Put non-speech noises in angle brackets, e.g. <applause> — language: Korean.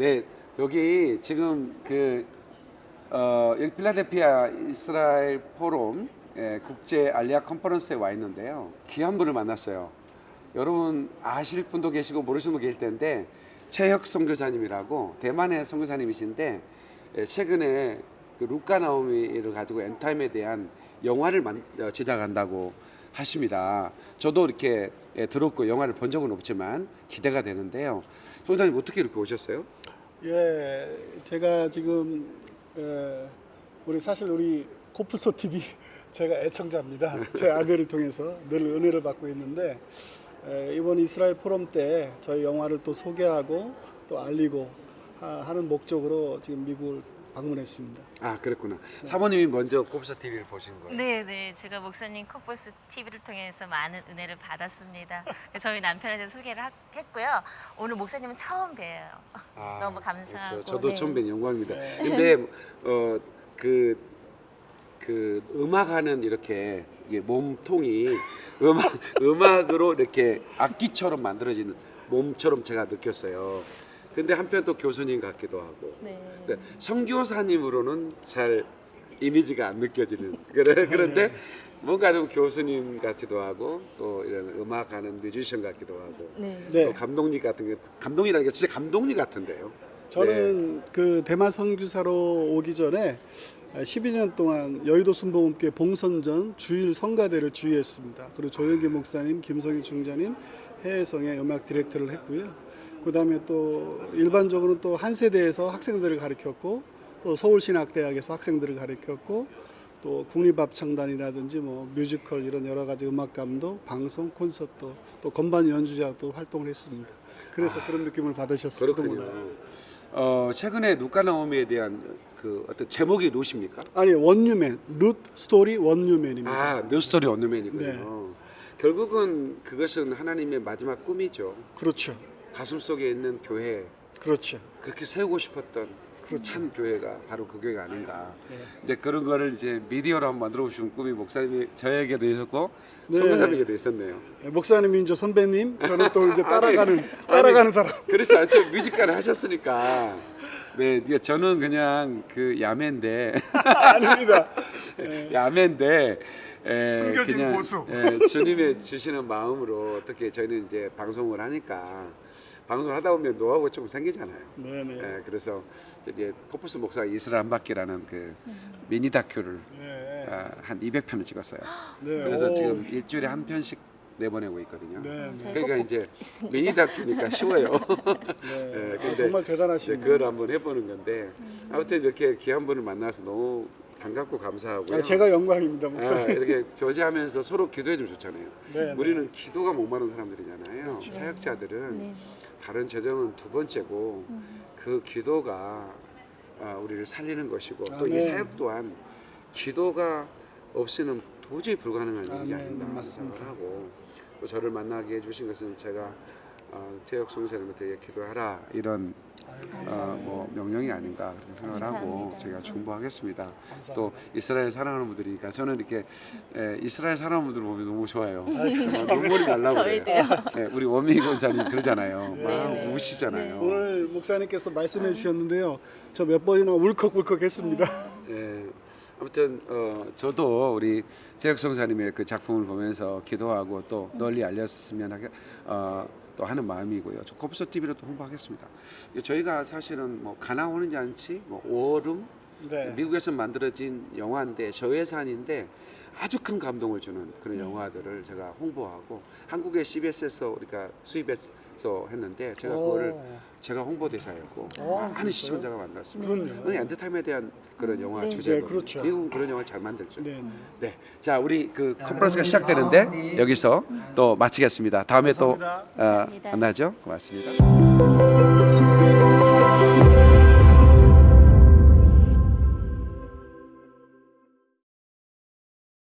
네, 여기 지금 그 어, 필라델피아 이스라엘 포럼 예, 국제 알리아 컨퍼런스에 와 있는데요. 귀한 분을 만났어요. 여러분 아실 분도 계시고 모르시는 분 계실 텐데 최혁 선교사님이라고 대만의 선교사님이신데 예, 최근에 그 루카 나오미를 가지고 엔타임에 대한 영화를 만, 어, 제작한다고 하십니다. 저도 이렇게 예, 들었고 영화를 본 적은 없지만 기대가 되는데요. 선교사님 어떻게 이렇게 오셨어요? 예, 제가 지금 에, 우리 사실 우리 코프소 TV <laughs> 제가 애청자입니다. <laughs> 제 아내를 통해서 늘 은혜를 받고 있는데 에, 이번 이스라엘 포럼 때 저희 영화를 또 소개하고 또 알리고 하, 하는 목적으로 지금 미국을 방문했습니다. 아 그랬구나. 사모님이 먼저 곱사 TV를 보신 거예요. 네, 네. 제가 목사님 코퍼스 TV를 통해서 많은 은혜를 받았습니다. 저희 남편한테 소개를 하- 했고요. 오늘 목사님은 처음 뵈요. 아, <laughs> 너무 감사하고, 그렇죠. 저도 네. 처음 뵌 영광입니다. 네. 근데 어, 어그 그 음악하는 이렇게 몸통이 음악 음악으로 이렇게 악기처럼 만들어지는 몸처럼 제가 느꼈어요. 근데 한편 또 교수님 같기도 하고. 네. 근데 선교사님으로는 잘 이미지가 안 느껴지는 <laughs> 그래 그런데 뭔가 좀 교수님 같기도 하고 또 이런 음악하는 뮤지션 같기도 하고 네. 네, 또 감독님 같은 게 감독이라는 게 진짜 감독님 같은데요. 저는 그 대만 선교사로 오기 전에 12년 동안 여의도 순복음교회 봉선전 주일 성가대를 주의했습니다. 그리고 조영기 목사님, 김성희 총장님 해외성의 음악 디렉터를 했고요. 그 다음에 또 일반적으로 또한 세대에서 학생들을 가르쳤고 또 서울신학대학에서 학생들을 가르쳤고 또 국립합창단이라든지 뭐 뮤지컬 이런 여러 가지 음악 감독, 방송, 콘서트 또 건반 연주자도 활동을 했습니다. 그래서 그런 느낌을 받으셨을지도 몰라요. 어 최근에 룻과 나오미에 대한 그 어떤 제목이 룻입니까? 아니 원유맨 룻 스토리 원유맨입니다. 아, 뉴스토리 언더맨이군요. 네. 결국은 그것은 하나님의 마지막 꿈이죠. 그렇죠, 가슴 속에 있는 교회 그렇죠. 그렇게 세우고 싶었던 그렇죠. 한 교회가 바로 그 교회가 아닌가. 네. 근데 그런 거를 이제 미디어로 한번 만들어 보시는 꿈이 목사님이 저에게도 있었고 네. 선교사님에게도 있었네요. 예, 목사님이 이제 선배님, 저는 또 이제 <laughs> 아니, 따라가는 아니, 따라가는 사람. 그렇지 않죠. 뮤지컬을 하셨으니까. 네, 저는 그냥 그 야매인데 <laughs> 아닙니다. <laughs> 예, 야매인데 에, 숨겨진 그냥, 고수. 에, 주님의 주시는 마음으로 어떻게 저희는 이제 방송을 하니까 방송을 하다 보면 노하우가 좀 생기잖아요. 네네. 예, 그래서 이제 코프스 목사 이스라엘 한 바퀴라는 그 미니 다큐를 네. 아, 한 200편을 찍었어요. <gasps> 네. 그래서 오. 지금 일주일에 한 편씩 내보내고 있거든요. 네. 네. 저희 그러니까 꼭 이제 있습니다. 미니 다큐니까 쉬워요. <laughs> 네. 예, 아, 근데 정말 대단하십니다. 그걸 한번 해보는 건데 아무튼 이렇게 귀한 분을 만나서 너무 반갑고 감사하고요. 아, 제가 영광입니다, 아, 목사님. 이렇게 교제하면서 서로 기도해 주면 좋잖아요. 네, 네. 우리는 기도가 목마른 사람들이잖아요. 사역자들은 네. 다른 재정은 두 번째고 그 기도가 아, 우리를 살리는 것이고 또이 아멘. 사역 또한 기도가 없이는 도저히 불가능한 일이 아멘. 아닌가 맞습니다. 생각을 하고 또 저를 만나게 해주신 것은 제가 어, 태혁 송사님한테 기도하라 이런 어, 뭐 명령이 아닌가 그렇게 생각을 하고 감사합니다. 저희가 중보하겠습니다. 감사합니다. 또 이스라엘 사랑하는 분들이니까 저는 이렇게 에, 이스라엘 사랑하는 분들 보면 너무 좋아요. 아유, 막 눈물이 날라고 그래요. 저희도요. 네, 우리 원미 권사님 그러잖아요. 네, 막 네. 우시잖아요. 오늘 목사님께서 말씀해 주셨는데요. 저 몇 번이나 울컥울컥 했습니다. 예. 아무튼 어, 저도 우리 재혁 성사님의 그 작품을 보면서 기도하고 또 널리 알렸으면 하게 어, 또 하는 마음이고요. 저 컵서 TV로 또 홍보하겠습니다. 저희가 사실은 뭐 가나 오는지 않지, 뭐 오름 네. 미국에서 만들어진 영화인데 저예산인데 아주 큰 감동을 주는 그런 음. 영화들을 제가 홍보하고 한국의 CBS에서 우리가 수입해서 했는데 제가 오. 그거를 제가 홍보대사였고 오, 많은 그랬어요? 시청자가 만났습니다. 그럼요. 엔터테인먼트에 대한 그런 영화 네. 주제고 네, 그렇죠. 미국은 그런 영화 잘 만들죠. 네. 네. 네, 자 우리 그 컨퍼런스가 시작되는데 여기서 또 마치겠습니다. 다음에 또 감사합니다. 어, 감사합니다. 만나죠. 고맙습니다.